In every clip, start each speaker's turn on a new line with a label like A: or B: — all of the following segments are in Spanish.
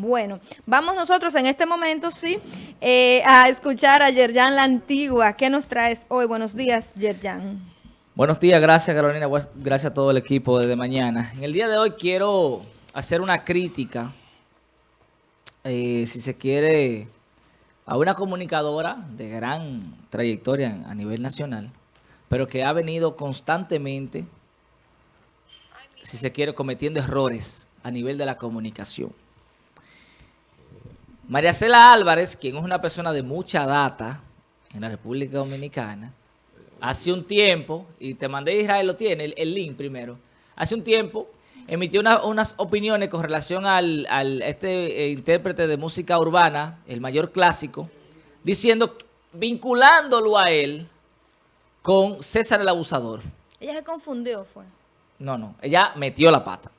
A: Bueno, vamos nosotros en este momento, sí, eh, a escuchar a Yerjan La Antigua. ¿Qué nos traes hoy? Buenos días, Yerjan.
B: Buenos días, gracias Carolina, gracias a todo el equipo desde mañana. En el día de hoy quiero hacer una crítica, eh, si se quiere, a una comunicadora de gran trayectoria a nivel nacional, pero que ha venido constantemente, si se quiere, cometiendo errores a nivel de la comunicación. María Cela Álvarez, quien es una persona de mucha data en la República Dominicana, hace un tiempo, y te mandé Israel, lo tiene, el, link primero, hace un tiempo emitió unas opiniones con relación al, este eh, intérprete de música urbana, el mayor clásico, diciendo, vinculándolo a él con César el Abusador.
A: Ella se confundió, fue.
B: No, no, ella metió la pata.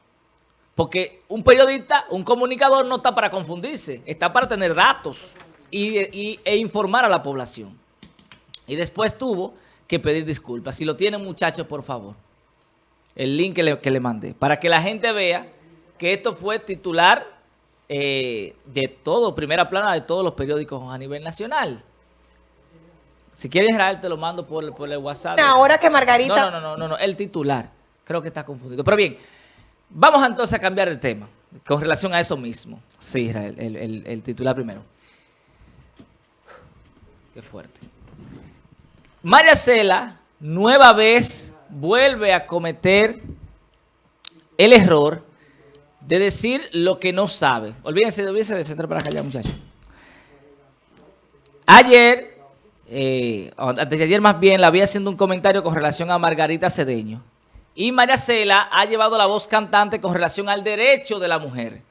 B: Porque un periodista, un comunicador no está para confundirse, está para tener datos y, e informar a la población. Y después tuvo que pedir disculpas. Si lo tienen muchachos, por favor, el link que le, que le mandé, para que la gente vea que esto fue titular eh, de todo, primera plana de todos los periódicos a nivel nacional. Si quieres, Israel, te lo mando por, por el WhatsApp.
A: Ahora que Margarita...
B: No, no, no, no, no, el titular. Creo que está confundido. Pero bien... Vamos entonces a cambiar el tema con relación a eso mismo. Sí, Israel, el, titular primero. Qué fuerte. María Cela, nueva vez, vuelve a cometer el error de decir lo que no sabe. Olvídense, olvídense de centrar para acá muchachos. Ayer, eh, antes de ayer más bien, la había haciendo un comentario con relación a Margarita Cedeño. Y María Cela ha llevado la voz cantante con relación al derecho de la mujer.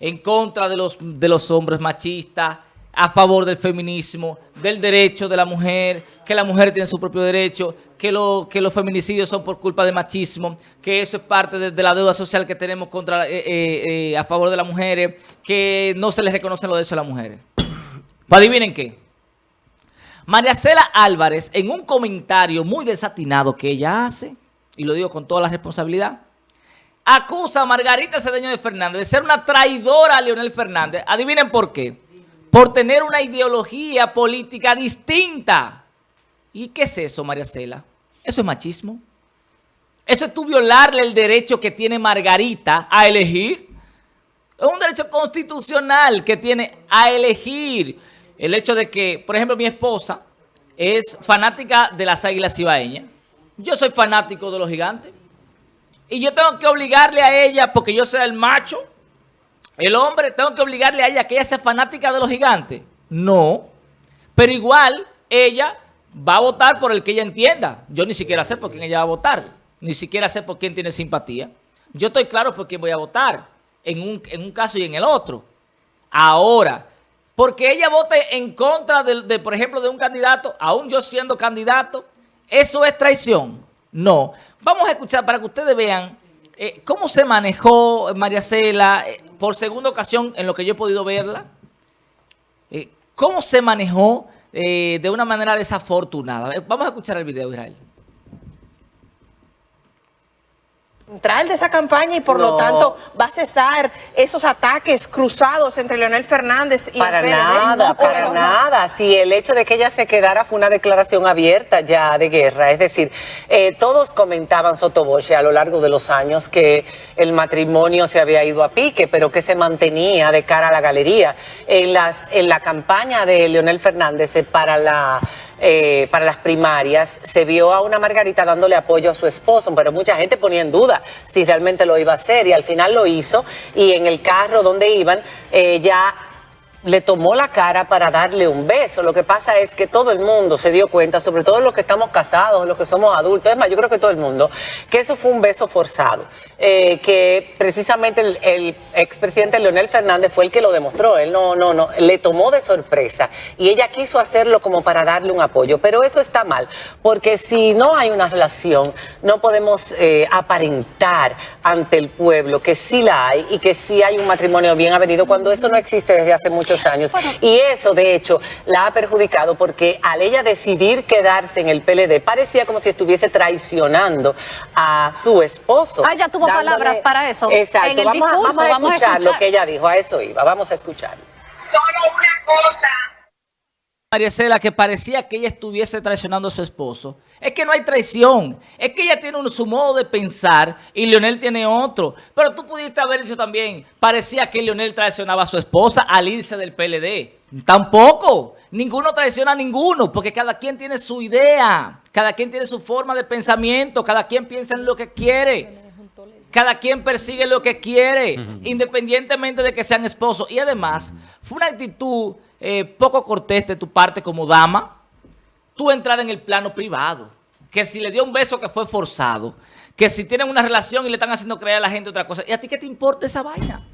B: En contra de los, de los hombres machistas, a favor del feminismo, del derecho de la mujer, que la mujer tiene su propio derecho, que, que los feminicidios son por culpa de machismo, que eso es parte de, la deuda social que tenemos contra eh, eh, eh, a favor de las mujeres, que no se les reconocen los derechos a las mujeres. Adivinen qué. María Cela Álvarez, en un comentario muy desatinado que ella hace, y lo digo con toda la responsabilidad, acusa a Margarita Cedeño de Fernández de ser una traidora a Leonel Fernández. Adivinen por qué. Por tener una ideología política distinta. ¿Y qué es eso, María Cela? Eso es machismo. Eso es tú violarle el derecho que tiene Margarita a elegir. Es un derecho constitucional que tiene a elegir. El hecho de que, por ejemplo, mi esposa es fanática de las águilas cibaeñas. Yo soy fanático de los gigantes. Y yo tengo que obligarle a ella, porque yo soy el macho, el hombre, tengo que obligarle a ella que ella sea fanática de los gigantes. No. Pero igual, ella va a votar por el que ella entienda. Yo ni siquiera sé por quién ella va a votar. Ni siquiera sé por quién tiene simpatía. Yo estoy claro por quién voy a votar. En un, en un caso y en el otro. Ahora, porque ella vote en contra, de, por ejemplo, de un candidato, aún yo siendo candidato, ¿Eso es traición? No. Vamos a escuchar para que ustedes vean eh, cómo se manejó María Cela eh, por segunda ocasión en lo que yo he podido verla. Eh, cómo se manejó de una manera desafortunada. Vamos a escuchar el video, Israel.
C: Central de esa campaña y por lo tanto va a cesar esos ataques cruzados entre Leonel Fernández y
D: para nada, para nada. Si el hecho de que ella se quedara fue una declaración abierta ya de guerra, es decir, eh, todos comentaban Sotoboche a lo largo de los años que el matrimonio se había ido a pique, pero que se mantenía de cara a la galería. En las en la campaña de Leonel Fernández eh, para la eh, para las primarias, se vio a una Margarita dándole apoyo a su esposo, pero mucha gente ponía en duda si realmente lo iba a hacer y al final lo hizo y en el carro donde iban eh, ya le tomó la cara para darle un beso. Lo que pasa es que todo el mundo se dio cuenta, sobre todo los que estamos casados, los que somos adultos, es más, yo creo que todo el mundo, que eso fue un beso forzado. Eh, que precisamente el, expresidente Leonel Fernández fue el que lo demostró. Él no, no, no, le tomó de sorpresa y ella quiso hacerlo como para darle un apoyo. Pero eso está mal, porque si no hay una relación, no podemos eh, aparentar ante el pueblo que sí la hay y que sí hay un matrimonio bien avenido cuando eso no existe desde hace mucho muchos años. Y eso, de hecho, la ha perjudicado porque al ella decidir quedarse en el PLD, parecía como si estuviese traicionando a su esposo.
E: Ah, ya tuvo palabras para eso.
D: Exacto.
E: En el
D: vamos, a-
E: discurso,
D: vamos a
E: vamos a
D: escuchar lo
E: escuchar.
D: que ella dijo. A eso iba. Vamos a escuchar.
F: Solo una cosa.
B: María Cela, que parecía que ella estuviese traicionando a su esposo. Es que no hay traición. Es que ella tiene un, su modo de pensar y Leonel tiene otro. Pero tú pudiste haber dicho también, parecía que Leonel traicionaba a su esposa al irse del PLD. Tampoco. Ninguno traiciona a ninguno, porque cada quien tiene su idea. Cada quien tiene su forma de pensamiento. Cada quien piensa en lo que quiere. Cada quien persigue lo que quiere, independientemente de que sean esposos. Y además, fue una actitud eh, poco cortés de tu parte como dama, tú entrar en el plano privado. Que si le dio un beso que fue forzado, que si tienen una relación y le están haciendo creer a la gente otra cosa. ¿Y a ti qué te importa esa vaina?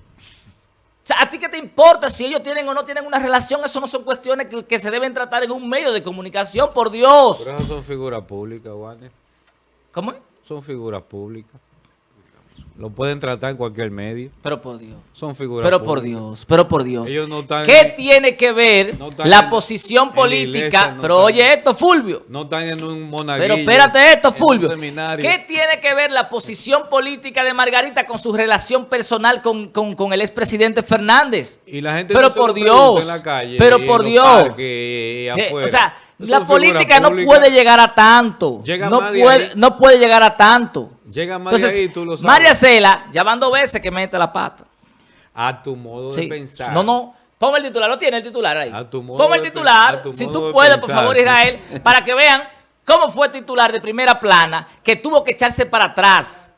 B: O sea, ¿a ti qué te importa si ellos tienen o no tienen una relación? Eso no son cuestiones que, que se deben tratar en un medio de comunicación, por Dios.
G: Pero esas son figuras públicas, Warner.
B: ¿Cómo es?
G: Son figuras públicas. Lo pueden tratar en cualquier medio.
B: Pero por Dios.
G: Son figuras
B: Pero por
G: públicas.
B: Dios, pero por Dios.
G: Ellos no están
B: ¿Qué
G: en-
B: tiene que ver
G: no
B: la
G: en-
B: posición
G: la
B: política?
G: iglesia, no
B: pero
G: están-
B: oye esto, Fulvio.
G: No están en un monaguillo.
B: Pero espérate esto, Fulvio. ¿Qué tiene que ver la posición política de Margarita con su relación personal con, con- con el expresidente Fernández?
G: Y la gente
B: Pero
G: no se
B: por
G: lo
B: Dios,
G: en la calle.
B: pero por Dios.
G: parques
B: Que,
G: afuera.
B: o sea, la política no puede llegar a tanto.
G: Llega
B: no,
G: más de
B: puede,
G: ahí.
B: no puede llegar a tanto.
G: Llega de ahí, tú lo sabes.
B: María Cela, ya van dos veces que mete la pata.
G: A tu modo
B: Sí.
G: de pensar.
B: No, no. Ponme el titular, lo tiene el titular ahí.
G: A tu modo
B: Ponme el
G: de
B: titular, si tú
G: de
B: puedes, por favor, Israel, para que vean cómo fue titular de primera plana, que tuvo que echarse para atrás.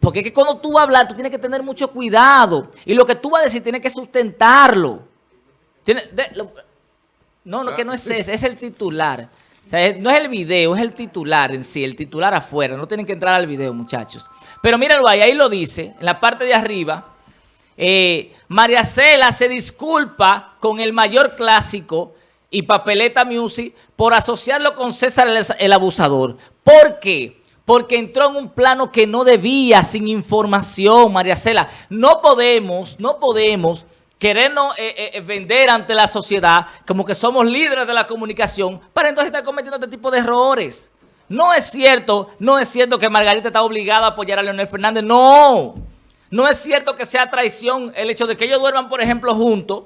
B: Porque es que cuando tú vas a hablar, tú tienes que tener mucho cuidado. Y lo que tú vas a decir, tienes que sustentarlo. Tiene- de- lo- no, no, que no es ese, es el titular. O sea, no es el video, es el titular en sí, el titular afuera. No tienen que entrar al video, muchachos. Pero mírenlo ahí, ahí lo dice, en la parte de arriba. Eh, María Cela se disculpa con el mayor clásico y Papeleta Music por asociarlo con César el, el abusador. ¿Por qué? Porque entró en un plano que no debía, sin información, María Cela. No podemos, no podemos querernos eh, eh, vender ante la sociedad como que somos líderes de la comunicación para entonces estar cometiendo este tipo de errores. No es cierto, no es cierto que Margarita está obligada a apoyar a Leonel Fernández. No, no es cierto que sea traición el hecho de que ellos duerman, por ejemplo, juntos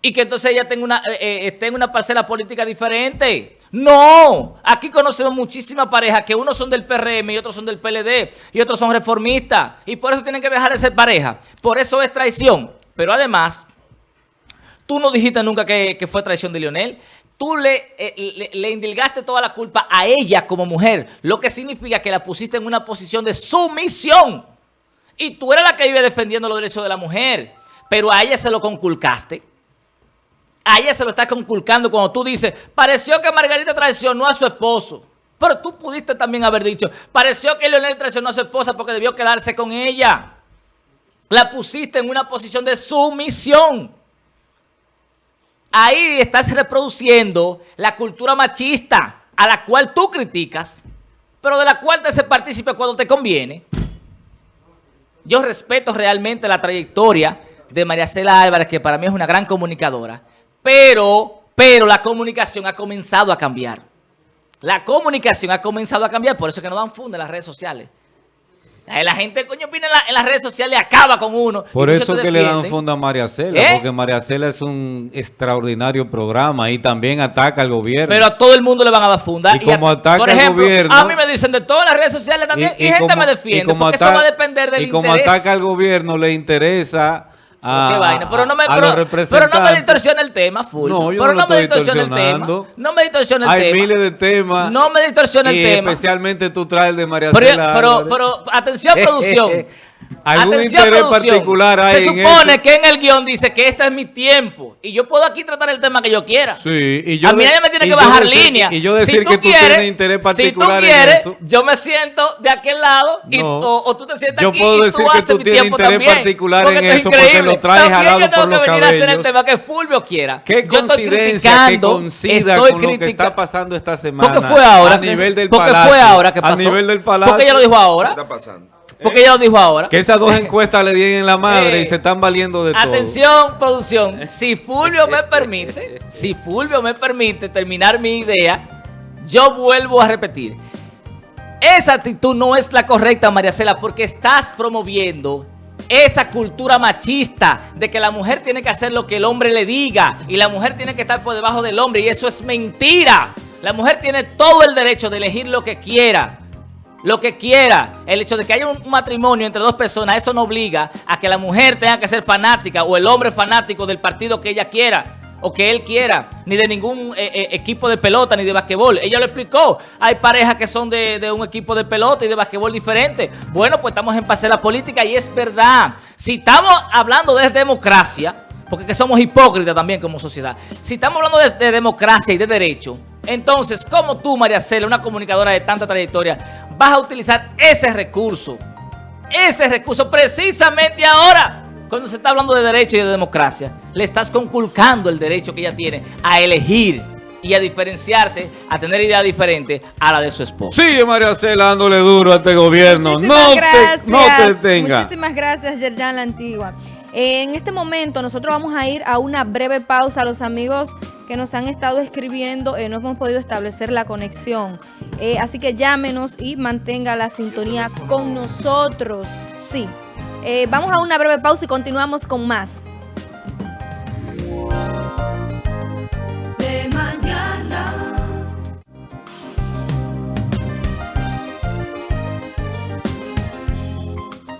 B: y que entonces ella tenga una, eh, eh, esté una parcela política diferente. No, aquí conocemos muchísimas parejas que unos son del PRM y otros son del PLD y otros son reformistas y por eso tienen que dejar de ser pareja. Por eso es traición. Pero además, tú no dijiste nunca que, fue traición de Lionel. Tú le, eh, le, le indilgaste toda la culpa a ella como mujer, lo que significa que la pusiste en una posición de sumisión. Y tú eras la que vive defendiendo los derechos de la mujer, pero a ella se lo conculcaste. A ella se lo está conculcando cuando tú dices, pareció que Margarita traicionó a su esposo. Pero tú pudiste también haber dicho, pareció que Leonel traicionó a su esposa porque debió quedarse con ella. La pusiste en una posición de sumisión. Ahí estás reproduciendo la cultura machista a la cual tú criticas, pero de la cual te hace partícipe cuando te conviene. Yo respeto realmente la trayectoria de María Cela Álvarez, que para mí es una gran comunicadora, pero, pero la comunicación ha comenzado a cambiar. La comunicación ha comenzado a cambiar, por eso es que no dan funda en las redes sociales. Eh, La gente, coño, opina en, la- en las redes sociales acaba con uno.
G: Por eso que le dan fondo a María Cela,
B: ¿Eh?
G: porque María Cela es un extraordinario programa y también ataca al gobierno.
B: Pero a todo el mundo le van a dar funda.
G: Y como
B: a-
G: ataca
B: por
G: al gobierno-
B: A mí me dicen de todas las redes sociales también y, gente
G: como-
B: me defiende.
G: como
B: porque eso va a depender del
G: Y como
B: interés.
G: ataca al gobierno, le interesa a,
B: Qué vaina. Pero no me, pero, pero no me distorsiona el tema, full.
G: No, yo
B: pero
G: no lo
B: me distorsiona el tema. No me distorsiona el
G: Hay
B: tema.
G: miles de temas.
B: No me distorsiona el tema.
G: especialmente tú traes el de María
B: Pero,
G: Cela
B: pero,
G: Álvarez.
B: pero, atención, producción.
G: Algún
B: Atención,
G: interés
B: producción.
G: particular hay
B: Se
G: en
B: supone
G: eso.
B: que en el guion dice que este es mi tiempo. Y yo puedo aquí tratar el tema que yo quiera.
G: Sí, y yo
B: a mí nadie me tiene que bajar
G: decir-
B: línea.
G: y yo decir
B: Si
G: que tú
B: quieres-
G: tienes interés particular
B: Si
G: en
B: tú quieres,
G: eso.
B: yo me siento de aquel lado y,
G: No.
B: o, o tú te sientas
G: Yo
B: aquí
G: puedo
B: y
G: decir
B: tú
G: que
B: haces
G: tú
B: mi
G: tienes
B: tiempo
G: interés
B: también,
G: particular
B: porque
G: en
B: esto es
G: eso, porque lo traes jalado
B: yo tengo
G: por
B: que venir a hacer el
G: cabellos.
B: tema que Fulvio quiera.
G: Qué
B: Yo estoy
G: coincidencia que
B: criticando,
G: coincida
B: estoy
G: con lo que está pasando esta semana.
B: Porque fue ahora.
G: A nivel del
B: porque
G: palacio.
B: fue ahora que pasó.
G: A nivel del palacio.
B: Porque ella lo dijo ahora.
H: está pasando?
B: Porque ella lo dijo ahora.
G: Que esas dos encuestas le dieron en la madre
B: Eh,
G: y se están valiendo de todo.
B: Atención, producción. Si Fulvio me permite, si Fulvio me permite terminar mi idea, yo vuelvo a repetir. Esa actitud no es la correcta, María Cela, porque estás promoviendo esa cultura machista de que la mujer tiene que hacer lo que el hombre le diga y la mujer tiene que estar por debajo del hombre y eso es mentira. La mujer tiene todo el derecho de elegir lo que quiera. Lo que quiera. El hecho de que haya un matrimonio entre dos personas, eso no obliga a que la mujer tenga que ser fanática o el hombre fanático del partido que ella quiera o que él quiera, ni de ningún eh, eh, equipo de pelota ni de basquetbol. Ella lo explicó. Hay parejas que son de, un equipo de pelota y de basquetbol diferente. Bueno, pues estamos en pase de la política y es verdad. Si estamos hablando de democracia, porque que somos hipócritas también como sociedad. Si estamos hablando de democracia y de derecho, entonces, ¿cómo tú, María Cela, una comunicadora de tanta trayectoria, vas a utilizar ese recurso? Ese recurso precisamente ahora, cuando se está hablando de derecho y de democracia, le estás conculcando el derecho que ella tiene a elegir y a diferenciarse, a tener ideas diferentes a la de su esposo.
G: Sigue María Cela dándole duro a este gobierno.
A: Muchísimas
G: No te,
A: gracias.
G: no te detenga.
A: Muchísimas gracias, Yerjan La Antigua. Eh, en este momento nosotros vamos a ir a una breve pausa. Los amigos que nos han estado escribiendo eh, no hemos podido establecer la conexión. Eh, así que llámenos y mantenga la sintonía con nosotros. Sí. Eh, vamos a una breve pausa y continuamos con más.